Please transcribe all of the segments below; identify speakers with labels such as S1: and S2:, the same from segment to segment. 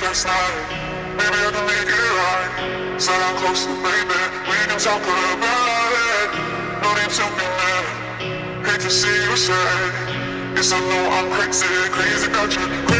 S1: your night, Maybe I can make it right. Sit down close to baby, we can talk about it.
S2: No need to be mad. Hate to see you sad. Yes, I know I'm crazy, crazy about you.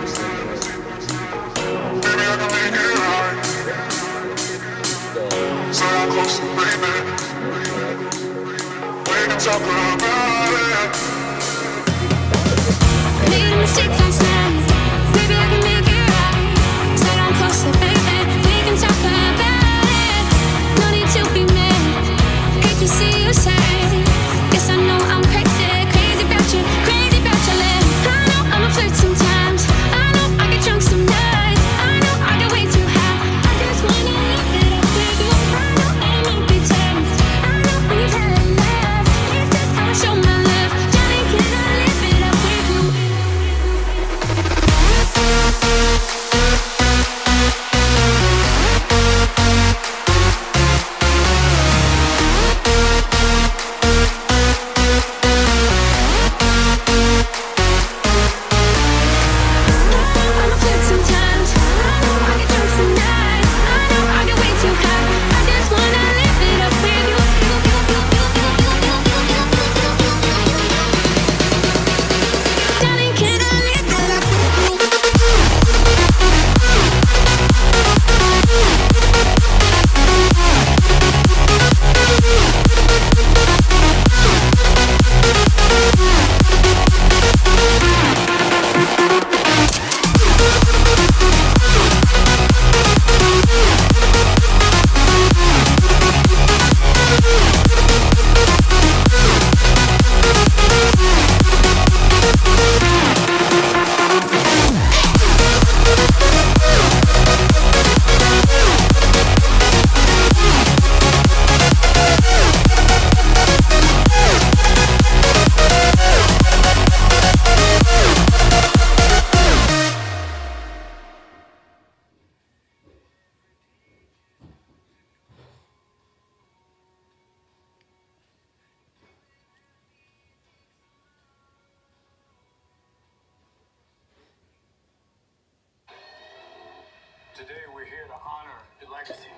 S3: Today we're here to honor the legacy.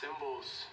S3: Symbols